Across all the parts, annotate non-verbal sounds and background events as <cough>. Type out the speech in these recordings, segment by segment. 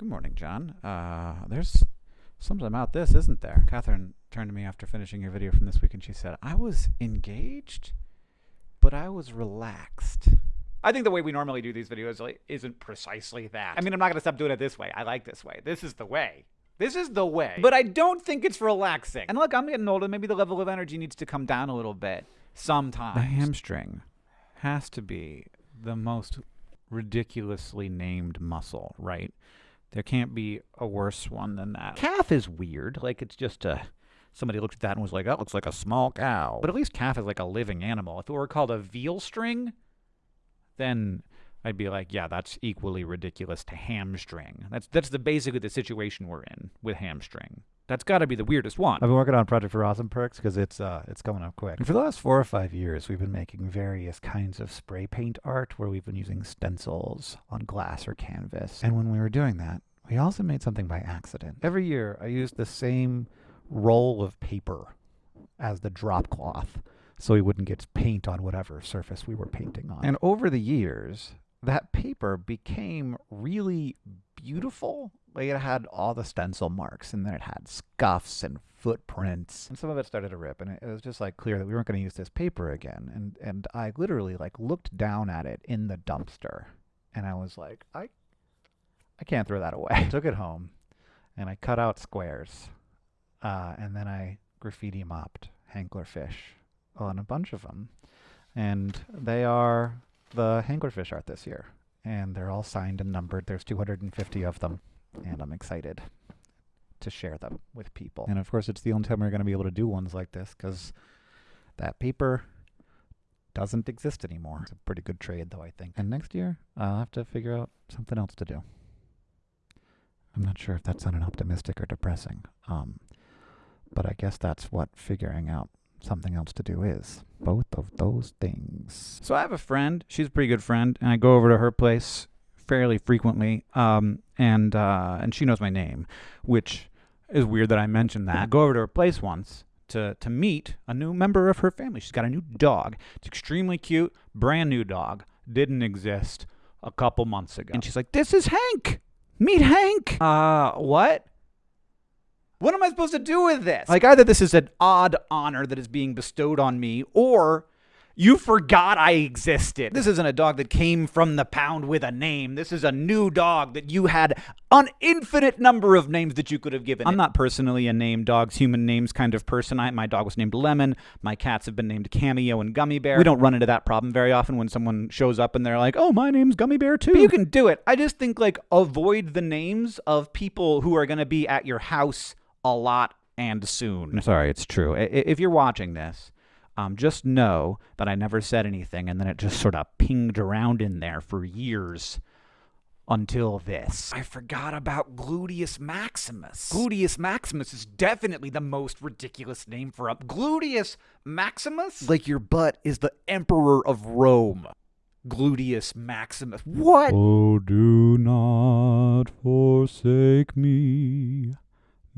Good morning, John. Uh, there's something about this, isn't there? Catherine turned to me after finishing your video from this week and she said, I was engaged, but I was relaxed. I think the way we normally do these videos isn't precisely that. I mean, I'm not going to stop doing it this way. I like this way. This is the way. This is the way. But I don't think it's relaxing. And look, I'm getting older. Maybe the level of energy needs to come down a little bit sometimes. The hamstring has to be the most ridiculously named muscle, right? There can't be a worse one than that. Calf is weird. Like, it's just a. Somebody looked at that and was like, that looks like a small cow. But at least calf is like a living animal. If it were called a veal string, then I'd be like, yeah, that's equally ridiculous to hamstring. That's that's the basically the situation we're in with hamstring. That's got to be the weirdest one. I've been working on Project for Awesome Perks because it's uh it's coming up quick. And for the last four or five years, we've been making various kinds of spray paint art where we've been using stencils on glass or canvas. And when we were doing that, we also made something by accident. Every year, I used the same roll of paper as the drop cloth so we wouldn't get paint on whatever surface we were painting on. And over the years, that paper became really beautiful. Like it had all the stencil marks and then it had scuffs and footprints. And some of it started to rip and it, was just like clear that we weren't going to use this paper again. And and I literally like looked down at it in the dumpster and I was like, I I can't throw that away. <laughs> I took it home and I cut out squares. Uh, and then I graffiti mopped Hanklerfish on a bunch of them. And they are the Hanklerfish art this year. And they're all signed and numbered. There's 250 of them. And I'm excited to share them with people. And of course, it's the only time we're going to be able to do ones like this because that paper doesn't exist anymore. It's a pretty good trade, though, I think. And next year, I'll have to figure out something else to do. I'm not sure if that sounded optimistic or depressing. Um, but I guess that's what figuring out something else to do is. Both of those things. So I have a friend. She's a pretty good friend, and I go over to her place fairly frequently. Um, and uh, and she knows my name, which is weird that I mentioned that. I go over to her place once to to meet a new member of her family. She's got a new dog. It's extremely cute, brand new dog. Didn't exist a couple months ago. And she's like, "This is Hank. Meet Hank." Uh, what? What am I supposed to do with this? Like, either this is an odd honor that is being bestowed on me, or you forgot I existed. This isn't a dog that came from the pound with a name. This is a new dog that you had an infinite number of names that you could have given. I'm it. not personally a name dogs, human names kind of person. I, my dog was named Lemon. My cats have been named Cameo and Gummy Bear. We don't run into that problem very often when someone shows up and they're like, oh, my name's Gummy Bear too. But you can do it. I just think, like, avoid the names of people who are going to be at your house a lot and soon. Sorry, it's true. If you're watching this, um, just know that I never said anything, and then it just sort of pinged around in there for years until this. I forgot about Gluteus Maximus. Gluteus Maximus is definitely the most ridiculous name for a Gluteus Maximus? Like your butt is the emperor of Rome. Gluteus Maximus. What? Oh, do not forsake me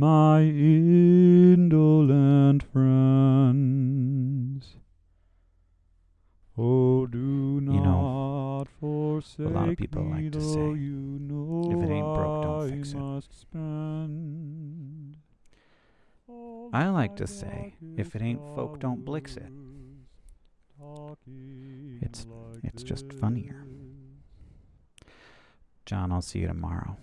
my indolent friends. Oh, do not you know, forsake a lot of people like to say, you know if it ain't broke, don't fix it. I like to say, if it ain't folk, don't blix it. It's, it's just funnier. John, I'll see you tomorrow.